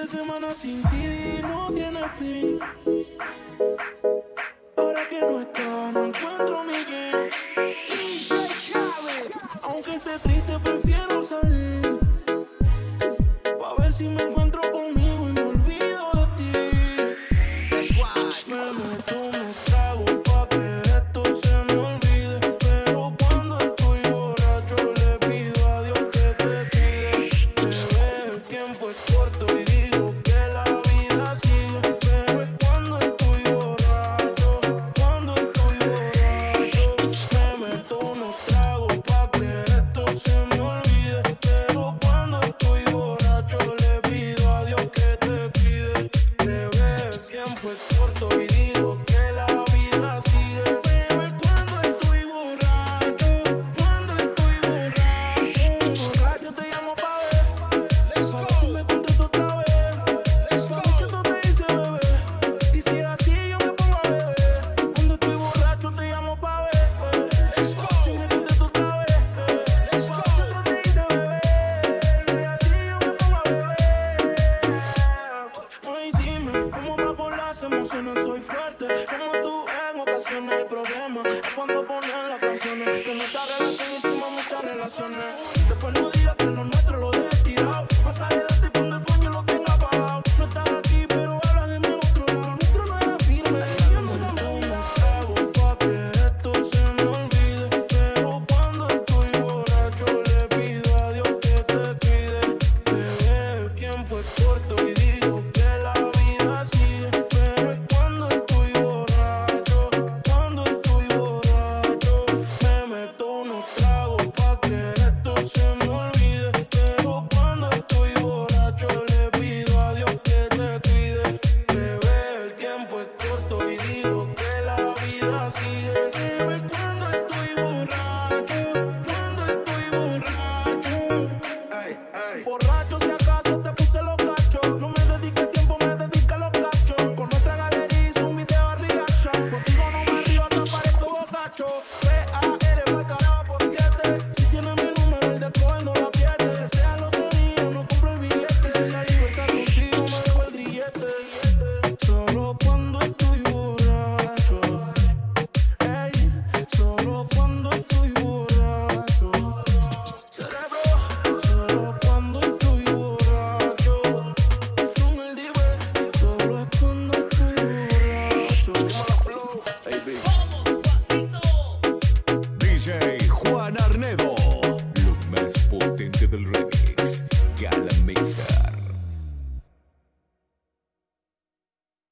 de semana sin ti no tiene fin. Ahora que no está, no encuentro mi game. DJ Khaled. Aunque esté triste, prefiero salir. Pa' ver si me prohibido. se emocionan, soy fuerte. Como tú en ocasiones, el problema es cuando ponen las canciones. Que nuestra relación hicimos muchas relaciones. Después no digas que lo nuestro lo where i am